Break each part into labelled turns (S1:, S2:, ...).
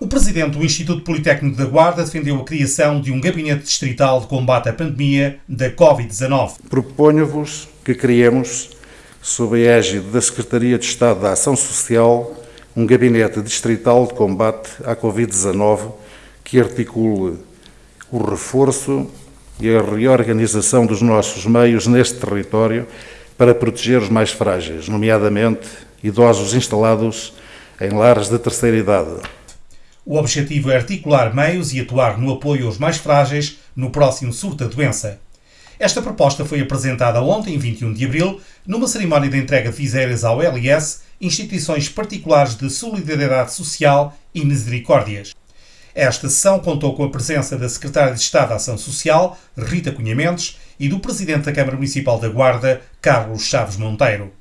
S1: O presidente do Instituto Politécnico da Guarda defendeu a criação de um gabinete distrital de combate à pandemia da Covid-19.
S2: Proponho-vos que criemos, sob a égide da Secretaria de Estado da Ação Social, um gabinete distrital de combate à Covid-19 que articule o reforço e a reorganização dos nossos meios neste território para proteger os mais frágeis, nomeadamente idosos instalados em lares de terceira idade.
S1: O objetivo é articular meios e atuar no apoio aos mais frágeis no próximo surto da doença. Esta proposta foi apresentada ontem, 21 de abril, numa cerimónia de entrega de viseiras ao LS, instituições particulares de solidariedade social e misericórdias. Esta sessão contou com a presença da Secretária de Estado da Ação Social, Rita Cunha Mendes, e do Presidente da Câmara Municipal da Guarda, Carlos Chaves Monteiro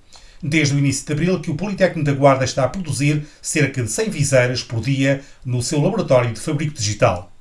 S1: desde o início de abril que o Politécnico da Guarda está a produzir cerca de 100 viseiras por dia no seu laboratório de fabrico digital.